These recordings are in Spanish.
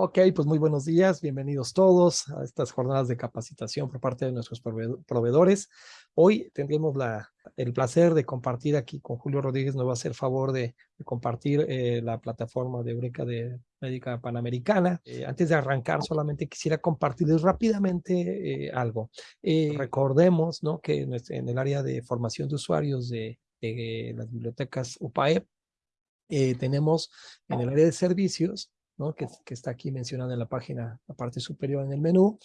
Ok, pues muy buenos días, bienvenidos todos a estas jornadas de capacitación por parte de nuestros proveedores. Hoy tendremos el placer de compartir aquí con Julio Rodríguez, nos va a hacer favor de, compartir eh, la plataforma de Eureka de Médica Panamericana. Eh, antes de arrancar, solamente quisiera compartirles rápidamente eh, algo. recordemos que en el área de formación de usuarios de, de las bibliotecas UPAEP, tenemos en el área de servicios que, está aquí mencionada en la página, la parte superior en el menú.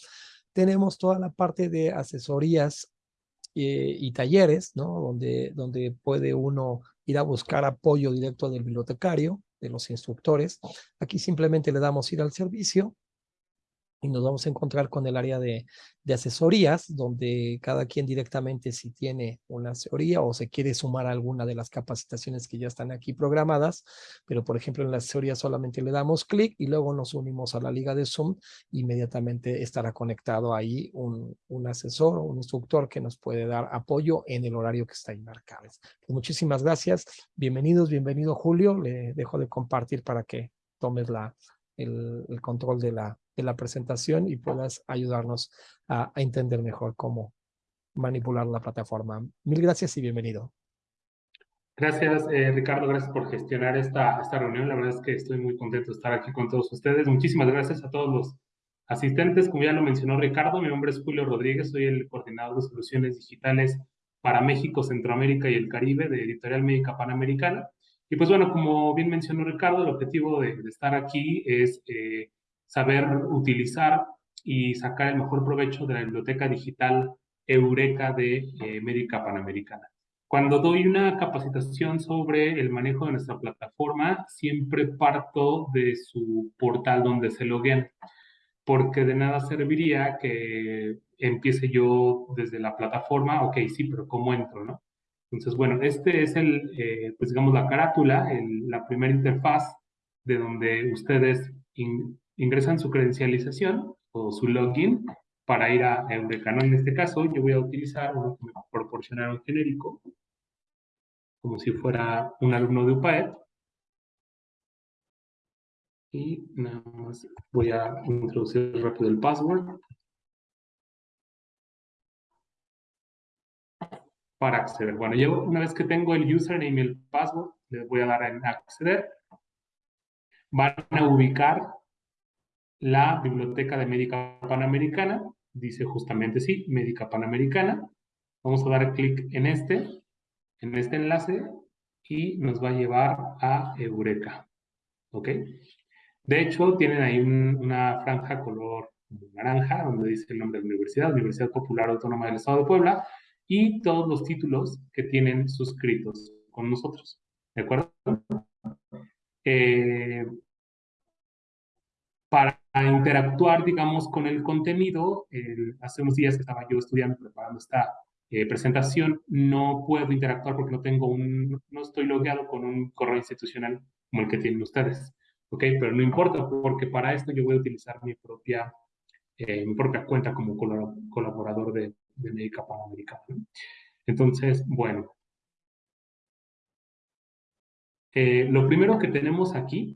Tenemos toda la parte de asesorías eh, y talleres, ¿no? donde, donde puede uno ir a buscar apoyo directo del bibliotecario, de los instructores. Aquí simplemente le damos ir al servicio y nos vamos a encontrar con el área de, asesorías, donde cada quien directamente si tiene una asesoría o se quiere sumar a alguna de las capacitaciones que ya están aquí programadas, pero por ejemplo en la asesoría solamente le damos clic y luego nos unimos a la liga de Zoom, inmediatamente estará conectado ahí un, un asesor o un instructor que nos puede dar apoyo en el horario que está ahí marcado. Pues muchísimas gracias, bienvenidos, bienvenido Julio, le dejo de compartir para que tomes la, el, control de la, de la presentación y puedas ayudarnos a, entender mejor cómo manipular la plataforma. Mil gracias y bienvenido. Gracias, eh, Ricardo. Gracias por gestionar esta, esta reunión. La verdad es que estoy muy contento de estar aquí con todos ustedes. Muchísimas gracias a todos los asistentes. Como ya lo mencionó Ricardo, mi nombre es Julio Rodríguez. Soy el coordinador de soluciones digitales para México, Centroamérica y el Caribe de Editorial Médica Panamericana. Y pues bueno, como bien mencionó Ricardo, el objetivo de, estar aquí es eh, saber utilizar y sacar el mejor provecho de la biblioteca digital Eureka de eh, Médica Panamericana. Cuando doy una capacitación sobre el manejo de nuestra plataforma, siempre parto de su portal donde se loguean, porque de nada serviría que empiece yo desde la plataforma, ok, sí, pero ¿cómo entro, no? Entonces, bueno, este es el, eh, pues digamos, la carátula, la primera interfaz de donde ustedes ingresan su credencialización o su login para ir a Eureka. En este caso, yo voy a utilizar uno que me proporcionaron genérico, como si fuera un alumno de UPAED. Y nada más voy a introducir rápido el password. Para acceder. Bueno, yo una vez que tengo el username y el password, les voy a dar a acceder. Van a ubicar la Biblioteca de Médica Panamericana, dice justamente sí, Médica Panamericana. Vamos a dar clic en este, en este enlace, y nos va a llevar a Eureka. ¿Ok? De hecho, tienen ahí una franja color naranja, donde dice el nombre de la universidad, Universidad Popular Autónoma del Estado de Puebla, y todos los títulos que tienen suscritos con nosotros. ¿De acuerdo? Eh, para interactuar, digamos, con el contenido, hace unos días que estaba yo estudiando, preparando esta eh, presentación, no puedo interactuar porque no tengo un, no estoy logueado con un correo institucional como el que tienen ustedes, ¿ok? Pero no importa, porque para esto yo voy a utilizar mi propia, eh, mi propia cuenta como colaborador de, de Médica Panamericana. Entonces, bueno. Eh, lo primero que tenemos aquí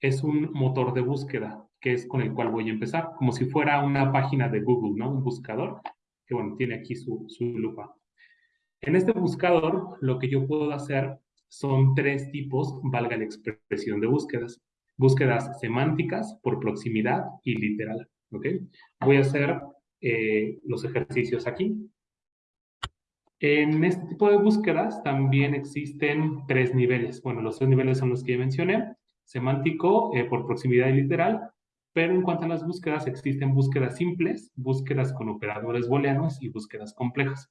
es un motor de búsqueda que es con el cual voy a empezar, como si fuera una página de Google, ¿no? Un buscador, que bueno, tiene aquí su, su lupa. En este buscador, lo que yo puedo hacer son tres tipos, valga la expresión de búsquedas. Búsquedas semánticas, por proximidad y literal, ¿ok? Voy a hacer eh, los ejercicios aquí. En este tipo de búsquedas también existen tres niveles. Bueno, los tres niveles son los que ya mencioné. Semántico, eh, por proximidad y literal, pero en cuanto a las búsquedas, existen búsquedas simples, búsquedas con operadores booleanos y búsquedas complejas.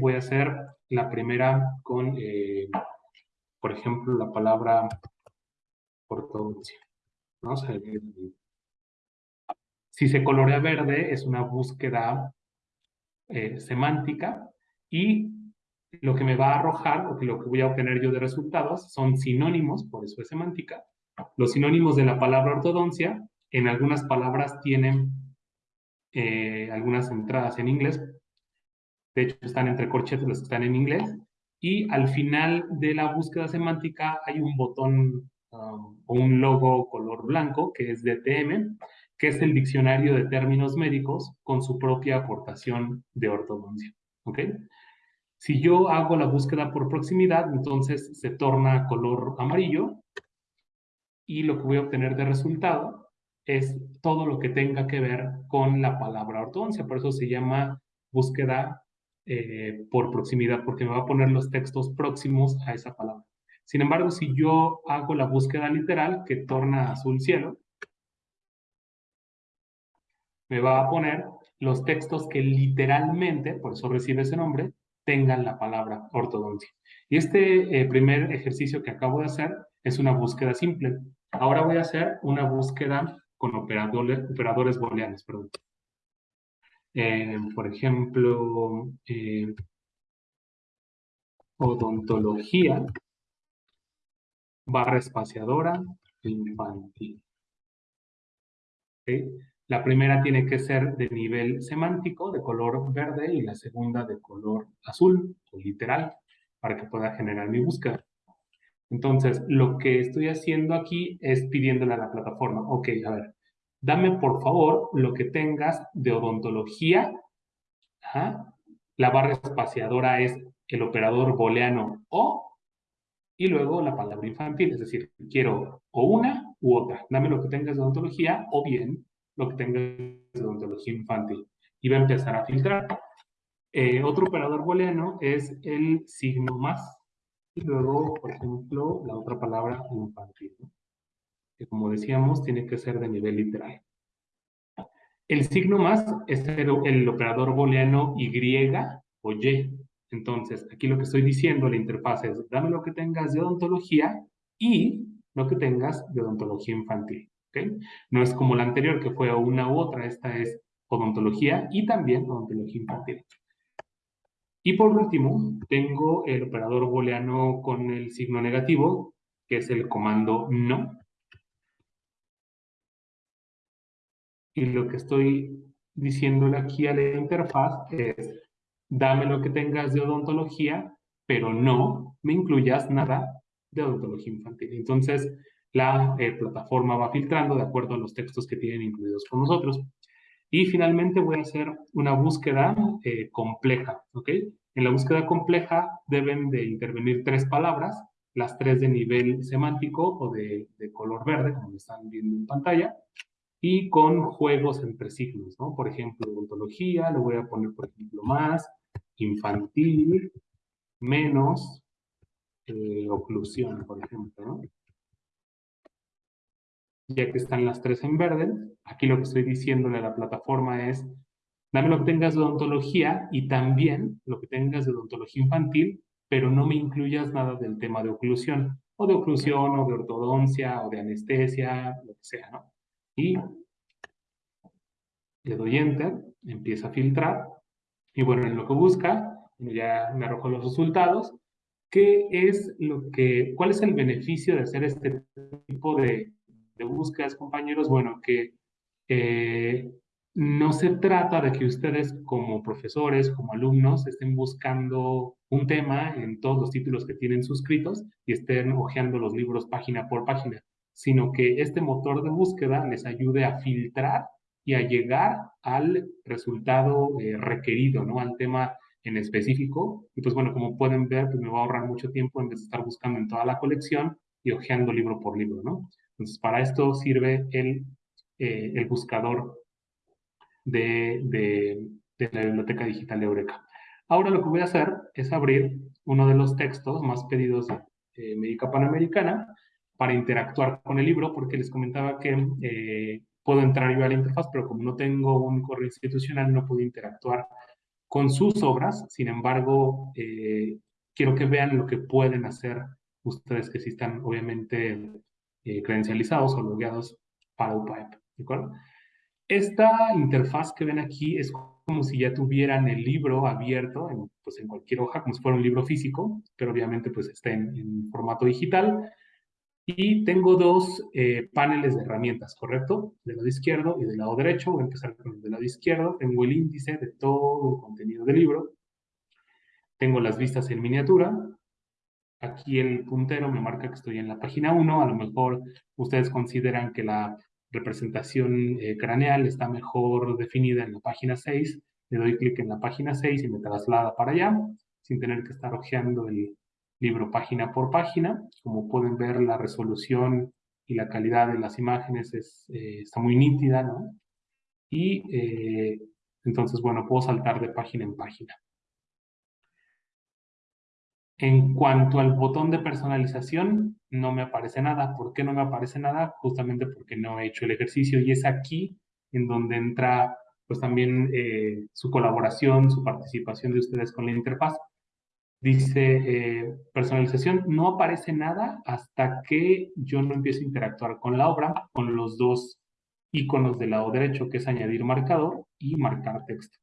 Voy a hacer la primera con, eh, por ejemplo, la palabra ortodoncia. Vamos a ver. Si se colorea verde, es una búsqueda eh, semántica y lo que me va a arrojar, o lo que voy a obtener yo de resultados, son sinónimos, por eso es semántica. Los sinónimos de la palabra ortodoncia en algunas palabras tienen eh, algunas entradas en inglés. De hecho, están entre corchetes los que están en inglés. Y al final de la búsqueda semántica hay un botón um, un logo color blanco, que es DTM, que es el diccionario de términos médicos con su propia aportación de ortodoncia. ¿Ok? Si yo hago la búsqueda por proximidad, entonces se torna color amarillo y lo que voy a obtener de resultado es todo lo que tenga que ver con la palabra ortodoncia. Por eso se llama búsqueda eh, por proximidad, porque me va a poner los textos próximos a esa palabra. Sin embargo, si yo hago la búsqueda literal, que torna azul cielo, me va a poner los textos que literalmente, por eso recibe ese nombre, tengan la palabra ortodoncia. Y este eh, primer ejercicio que acabo de hacer es una búsqueda simple. Ahora voy a hacer una búsqueda con operadores, operadores booleanos. Eh, por ejemplo, eh, odontología barra espaciadora infantil. La primera tiene que ser de nivel semántico, de color verde, y la segunda de color azul, o literal, para que pueda generar mi búsqueda. Entonces, lo que estoy haciendo aquí es pidiéndole a la plataforma, ok, a ver, dame por favor lo que tengas de odontología. La barra espaciadora es el operador booleano o, y luego la palabra infantil, es decir, quiero o una u otra. Dame lo que tengas de odontología o bien lo que tengas de odontología infantil. Y va a empezar a filtrar. Eh, otro operador booleano es el signo más y luego, por ejemplo, la otra palabra infantil, que como decíamos, tiene que ser de nivel literal. El signo más es el, operador booleano Y o Y. Entonces, aquí lo que estoy diciendo, la interfaz es, dame lo que tengas de odontología y lo que tengas de odontología infantil. No es como la anterior, que fue una u otra, esta es odontología y también odontología infantil. Y por último, tengo el operador booleano con el signo negativo, que es el comando no. Y lo que estoy diciéndole aquí a la interfaz es, dame lo que tengas de odontología, pero no me incluyas nada de odontología infantil. Entonces, la eh, plataforma va filtrando de acuerdo a los textos que tienen incluidos con nosotros. Y finalmente voy a hacer una búsqueda eh, compleja, ¿ok? En la búsqueda compleja deben de intervenir tres palabras, las tres de nivel semántico o de, color verde, como están viendo en pantalla, y con juegos entre signos, ¿no? Por ejemplo, ontología, le voy a poner, por ejemplo, más, infantil, menos, eh, oclusión, por ejemplo, ¿no? Ya que están las tres en verde, aquí lo que estoy diciéndole a la plataforma es, dame lo que tengas de odontología y también lo que tengas de odontología infantil, pero no me incluyas nada del tema de oclusión, o de oclusión, o de ortodoncia, o de anestesia, lo que sea, ¿no? Y le doy Enter, empieza a filtrar, y bueno, en lo que busca, ya me arrojó los resultados, ¿qué es lo que, cuál es el beneficio de hacer este tipo de, de búsquedas, compañeros, bueno, que no se trata de que ustedes como profesores, como alumnos, estén buscando un tema en todos los títulos que tienen suscritos y estén hojeando los libros página por página, sino que este motor de búsqueda les ayude a filtrar y a llegar al resultado eh, requerido, ¿no? Al tema en específico. Y pues bueno, como pueden ver, pues me va a ahorrar mucho tiempo en vez de estar buscando en toda la colección y hojeando libro por libro, ¿no? Entonces, para esto sirve el, eh, el buscador de, de, la Biblioteca Digital de Eureka. Ahora lo que voy a hacer es abrir uno de los textos más pedidos de eh, Médica Panamericana para interactuar con el libro, porque les comentaba que eh, puedo entrar yo a la interfaz, pero como no tengo un correo institucional, no puedo interactuar con sus obras. Sin embargo, quiero que vean lo que pueden hacer ustedes que sí están, obviamente, eh, credencializados o logueados para UPAEP, ¿de acuerdo? Esta interfaz que ven aquí es como si ya tuvieran el libro abierto en, pues en cualquier hoja, como si fuera un libro físico, pero obviamente pues está en, formato digital. Y tengo dos eh, paneles de herramientas, ¿correcto? Del lado izquierdo y del lado derecho. Voy a empezar con el del lado izquierdo. Tengo el índice de todo el contenido del libro. Tengo las vistas en miniatura. Aquí el puntero me marca que estoy en la página 1, a lo mejor ustedes consideran que la representación eh, craneal está mejor definida en la página 6, le doy clic en la página 6 y me traslada para allá, sin tener que estar hojeando el libro página por página. Como pueden ver, la resolución y la calidad de las imágenes es, eh, está muy nítida, ¿no? Y eh, entonces, bueno, puedo saltar de página en página. En cuanto al botón de personalización, no me aparece nada. ¿Por qué no me aparece nada? Justamente porque no he hecho el ejercicio y es aquí en donde entra pues también eh, su colaboración, su participación de ustedes con la interfaz. Dice eh, personalización, no aparece nada hasta que yo no empiezo a interactuar con la obra, con los dos iconos del lado derecho, que es añadir marcador y marcar texto.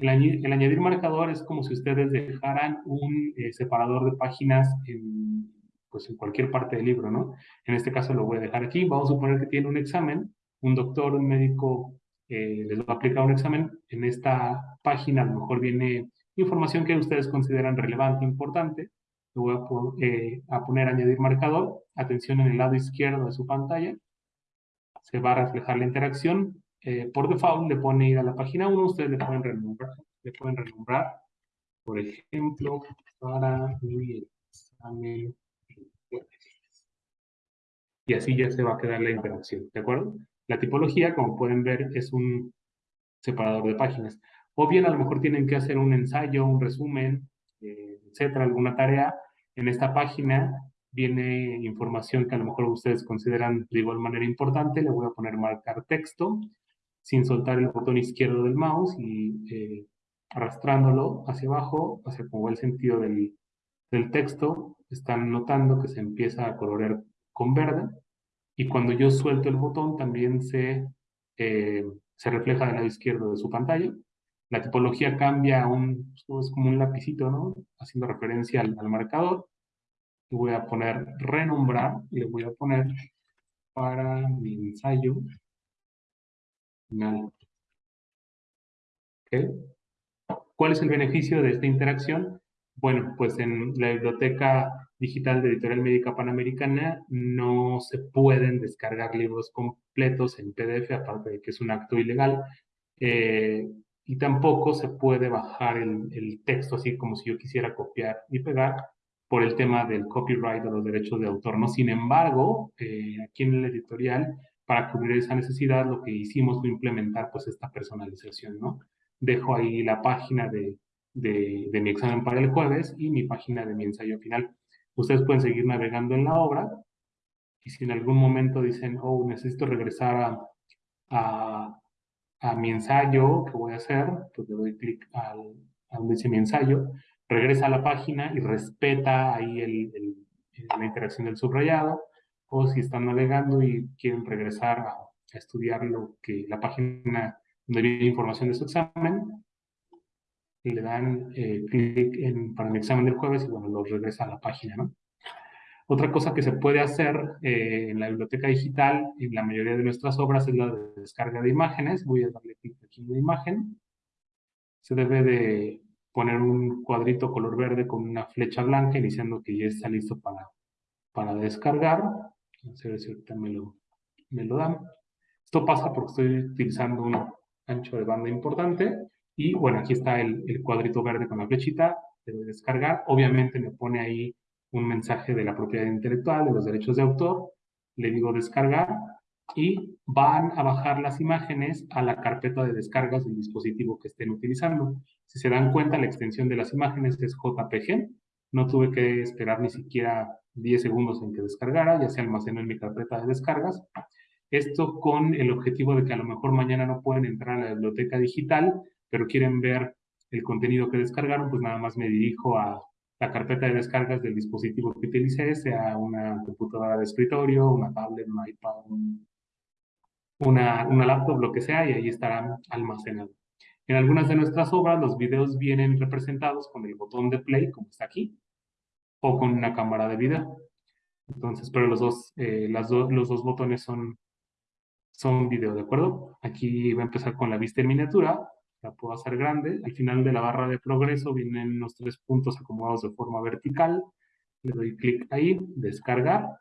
El, añadir marcador es como si ustedes dejaran un eh, separador de páginas en, pues en cualquier parte del libro, ¿no? En este caso lo voy a dejar aquí. Vamos a suponer que tiene un examen, un doctor, un médico eh, les va a aplicar un examen. En esta página a lo mejor viene información que ustedes consideran relevante, importante. Le voy a, eh, a poner añadir marcador. Atención en el lado izquierdo de su pantalla. Se va a reflejar la interacción eh, por default le pone ir a la página 1, ustedes le pueden renombrar, le pueden renombrar por ejemplo, para el examen. Y así ya se va a quedar la interacción, ¿de acuerdo? La tipología, como pueden ver, es un separador de páginas. O bien a lo mejor tienen que hacer un ensayo, un resumen, eh, etcétera, alguna tarea. En esta página viene información que a lo mejor ustedes consideran de igual manera importante. Le voy a poner marcar texto sin soltar el botón izquierdo del mouse y eh, arrastrándolo hacia abajo, hacia como el sentido del, texto, están notando que se empieza a colorear con verde y cuando yo suelto el botón también se, eh, se refleja del lado izquierdo de su pantalla. La tipología cambia a un, es como un lapicito, ¿no? Haciendo referencia al, al marcador. Y voy a poner renombrar y le voy a poner para mi ensayo ¿Cuál es el beneficio de esta interacción? Bueno, pues en la biblioteca digital de Editorial Médica Panamericana no se pueden descargar libros completos en PDF, aparte de que es un acto ilegal, eh, y tampoco se puede bajar el, texto así como si yo quisiera copiar y pegar por el tema del copyright o los derechos de autor. ¿no? Sin embargo, eh, aquí en el editorial para cubrir esa necesidad, lo que hicimos fue implementar pues esta personalización, ¿no? Dejo ahí la página de, de, mi examen para el jueves y mi página de mi ensayo final. Ustedes pueden seguir navegando en la obra y si en algún momento dicen, oh, necesito regresar a, a, mi ensayo, ¿qué voy a hacer? Pues le doy clic a donde dice mi ensayo, regresa a la página y respeta ahí la interacción del subrayado o si están navegando y quieren regresar a, estudiar lo que la página donde viene información de su examen, le dan eh, clic en, para el examen del jueves y bueno, los regresa a la página, ¿no? Otra cosa que se puede hacer eh, en la biblioteca digital, en la mayoría de nuestras obras, es la de descarga de imágenes. Voy a darle clic aquí en la imagen. Se debe de poner un cuadrito color verde con una flecha blanca, iniciando que ya está listo para, para descargar. Si ahorita me lo, me lo dan. Esto pasa porque estoy utilizando un ancho de banda importante. Y bueno, aquí está el, el cuadrito verde con la flechita. Debe descargar. Obviamente me pone ahí un mensaje de la propiedad intelectual, de los derechos de autor. Le digo descargar y van a bajar las imágenes a la carpeta de descargas del dispositivo que estén utilizando. Si se dan cuenta, la extensión de las imágenes es JPG. No tuve que esperar ni siquiera 10 segundos en que descargara, ya se almacenó en mi carpeta de descargas. Esto con el objetivo de que a lo mejor mañana no pueden entrar a la biblioteca digital, pero quieren ver el contenido que descargaron, pues nada más me dirijo a la carpeta de descargas del dispositivo que utilicé, sea una computadora de escritorio, una tablet, un iPad, una, una laptop, lo que sea, y ahí estarán almacenados. En algunas de nuestras obras los videos vienen representados con el botón de play, como está aquí, o con una cámara de video. Entonces, pero los dos, eh, las los dos botones son, son video, ¿de acuerdo? Aquí va a empezar con la vista en miniatura, la puedo hacer grande. Al final de la barra de progreso vienen los tres puntos acomodados de forma vertical. Le doy clic ahí, descargar.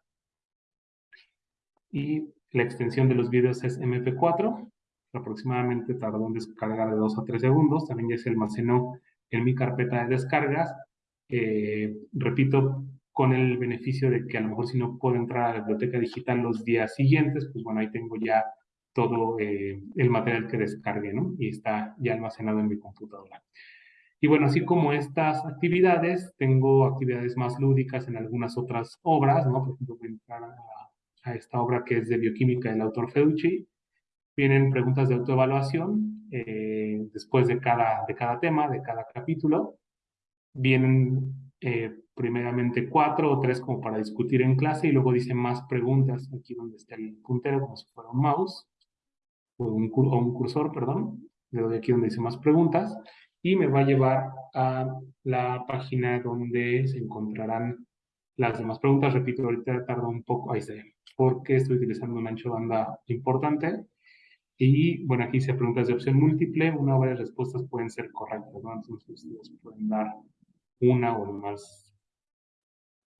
Y la extensión de los videos es MP4. Aproximadamente tardó en descargar de 2 a 3 segundos. También ya se almacenó en mi carpeta de descargas. Eh, repito, con el beneficio de que a lo mejor si no puedo entrar a la biblioteca digital los días siguientes, pues bueno, ahí tengo ya todo eh, el material que descargué, ¿no? Y está ya almacenado en mi computadora. Y bueno, así como estas actividades, tengo actividades más lúdicas en algunas otras obras, ¿no? Por ejemplo, voy a entrar a, esta obra que es de bioquímica del autor Feucci. Vienen preguntas de autoevaluación eh, después de cada, de cada tema, de cada capítulo. Vienen eh, primeramente cuatro o tres como para discutir en clase y luego dice más preguntas, aquí donde está el puntero, como si fuera un mouse, o un, cursor, perdón, le doy aquí donde dice más preguntas, y me va a llevar a la página donde se encontrarán las demás preguntas. Repito, ahorita tarda un poco, ahí está, porque estoy utilizando un ancho de banda importante. Y bueno, aquí se preguntas de opción múltiple, una o varias respuestas pueden ser correctas, ¿no? Entonces ustedes pueden dar una o más,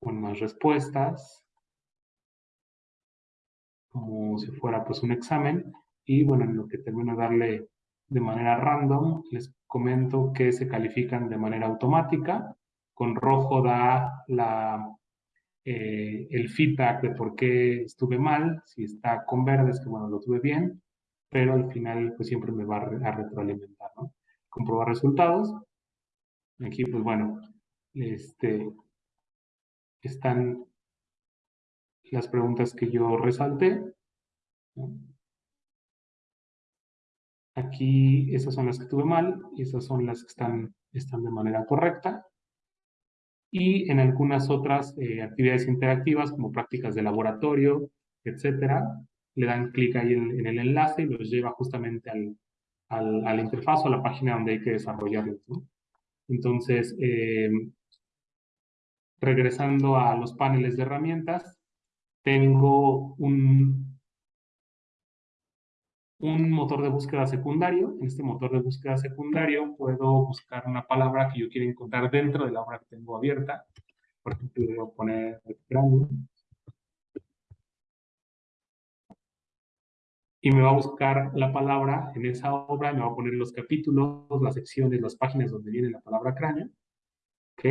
con más respuestas, como si fuera pues un examen. Y bueno, en lo que termino de darle de manera random, les comento que se califican de manera automática. Con rojo da la, eh, el feedback de por qué estuve mal. Si está con verde es que bueno, lo tuve bien. Pero al final pues siempre me va a retroalimentar. Comprobar resultados. Aquí, pues bueno, este, están las preguntas que yo resalté. Aquí, esas son las que tuve mal, y esas son las que están, están de manera correcta. Y en algunas otras eh, actividades interactivas, como prácticas de laboratorio, etcétera, le dan clic ahí en, el enlace y los lleva justamente al, al, a la interfaz o a la página donde hay que desarrollarlos. ¿no? Entonces, eh, regresando a los paneles de herramientas, tengo un, motor de búsqueda secundario. En este motor de búsqueda secundario puedo buscar una palabra que yo quiera encontrar dentro de la obra que tengo abierta. Por ejemplo, voy a poner y me va a buscar la palabra en esa obra, me va a poner los capítulos, las secciones, las páginas donde viene la palabra cráneo. ¿Ok?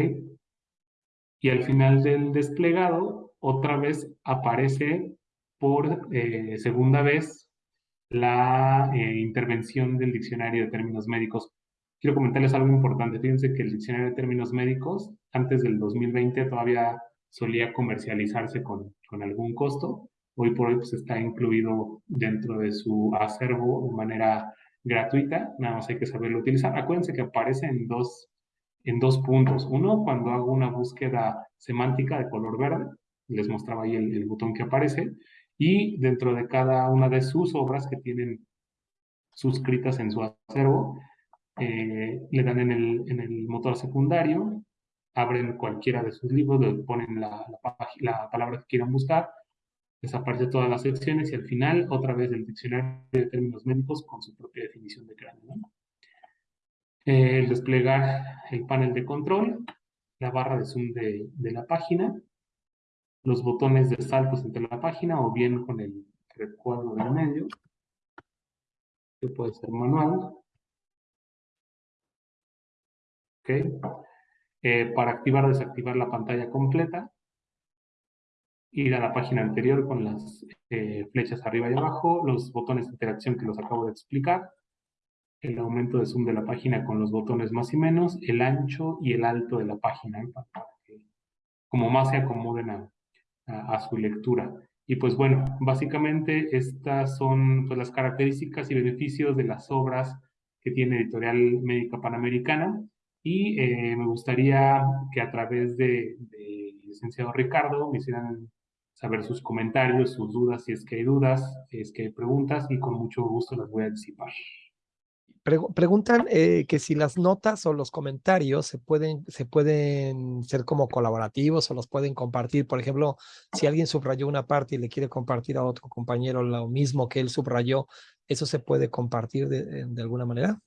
Y al final del desplegado, otra vez aparece por eh, segunda vez la eh, intervención del diccionario de términos médicos. Quiero comentarles algo importante. Fíjense que el diccionario de términos médicos, antes del 2020, todavía solía comercializarse con, con algún costo hoy por hoy pues, está incluido dentro de su acervo de manera gratuita, nada más hay que saberlo utilizar. Acuérdense que aparece en dos, en dos puntos. Uno, cuando hago una búsqueda semántica de color verde, les mostraba ahí el, botón que aparece, y dentro de cada una de sus obras que tienen suscritas en su acervo, eh, le dan en el, en el motor secundario, abren cualquiera de sus libros, le ponen la, la palabra que quieran buscar, desaparece todas las secciones y al final otra vez el diccionario de términos médicos con su propia definición de cráneo. Eh, el desplegar el panel de control, la barra de zoom de, de, la página, los botones de saltos entre la página o bien con el recuadro del medio, que puede ser manual. Okay. Eh, para activar o desactivar la pantalla completa, ir a la página anterior con las eh, flechas arriba y abajo, los botones de interacción que los acabo de explicar, el aumento de zoom de la página con los botones más y menos, el ancho y el alto de la página, ¿eh? para que como más se acomoden a, a, su lectura. Y pues bueno, básicamente estas son pues, las características y beneficios de las obras que tiene Editorial Médica Panamericana y eh, me gustaría que a través de, de licenciado Ricardo me hicieran saber sus comentarios, sus dudas, si es que hay dudas, si es que hay preguntas, y con mucho gusto las voy a disipar. preguntan eh, que si las notas o los comentarios se pueden, se pueden ser como colaborativos o los pueden compartir. Por ejemplo, si alguien subrayó una parte y le quiere compartir a otro compañero lo mismo que él subrayó, ¿eso se puede compartir de, de alguna manera?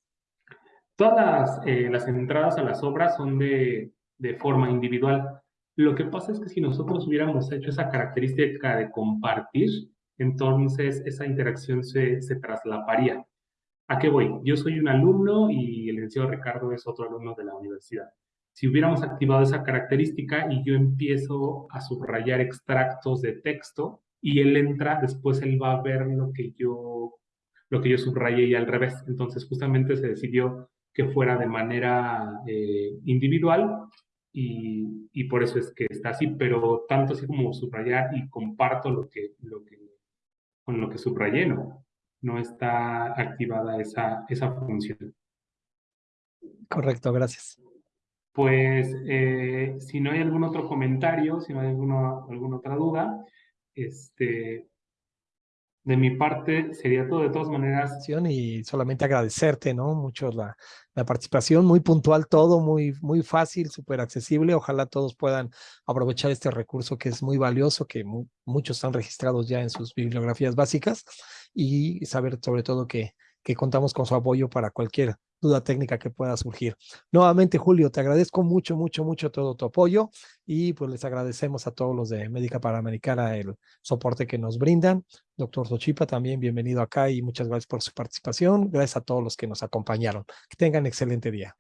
Todas las, eh, las, entradas a las obras son de, de forma individual Lo que pasa es que si nosotros hubiéramos hecho esa característica de compartir, entonces esa interacción se, se traslaparía. ¿A qué voy? Yo soy un alumno y el licenciado Ricardo es otro alumno de la universidad. Si hubiéramos activado esa característica y yo empiezo a subrayar extractos de texto y él entra, después él va a ver lo que yo, lo que yo subrayé y al revés. Entonces justamente se decidió que fuera de manera eh, individual y, y, por eso es que está así, pero tanto así como subrayar y comparto lo que, lo que, con lo que subrayé, ¿no? no está activada esa, esa función. Correcto, gracias. Pues eh, si no hay algún otro comentario, si no hay alguna, alguna otra duda, este, de mi parte sería todo de todas maneras. Y solamente agradecerte, ¿no? Mucho la, la participación, muy puntual todo, muy, muy fácil, súper accesible. Ojalá todos puedan aprovechar este recurso que es muy valioso, que muchos están registrados ya en sus bibliografías básicas y saber sobre todo que, que contamos con su apoyo para cualquier duda técnica que pueda surgir. Nuevamente, Julio, te agradezco mucho, mucho, mucho todo tu apoyo y pues les agradecemos a todos los de Médica Panamericana el soporte que nos brindan. Doctor Sochipa, también bienvenido acá y muchas gracias por su participación. Gracias a todos los que nos acompañaron. Que tengan excelente día.